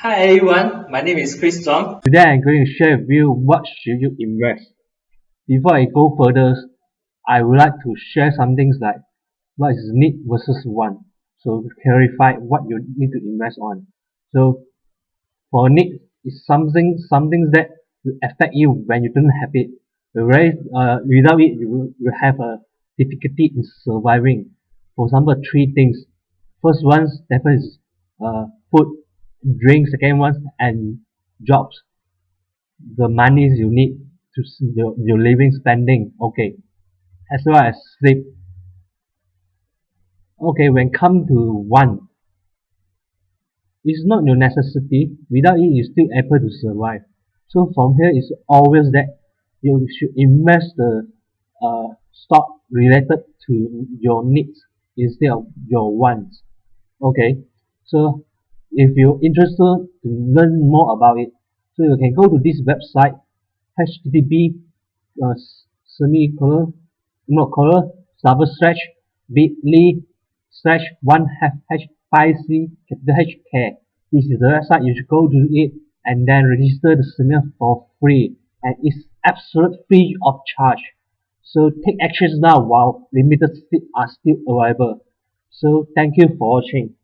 Hi everyone, my name is Chris Zong. Today I'm going to share with you what should you invest. Before I go further, I would like to share some things like what is need versus want. So clarify what you need to invest on. So for need is something something that will affect you when you don't have it. Whereas uh, without it you will have a difficulty in surviving. For example, three things. First one definitely is uh, food, drink. Second one and jobs. The monies you need to your, your living spending. Okay, as well as sleep. Okay, when come to one, it's not your necessity. Without it, you're still able to survive. So from here, it's always that you should invest the uh, stock related to your needs instead of your wants okay so if you're interested to learn more about it. So you can go to this website http uh, semicolon not colon double slash bit.ly slash one h five c capital H care. This is the website. You should go to it and then register the seminar for free. And it's absolute free of charge. So take actions now while limited seats are still available. So thank you for watching.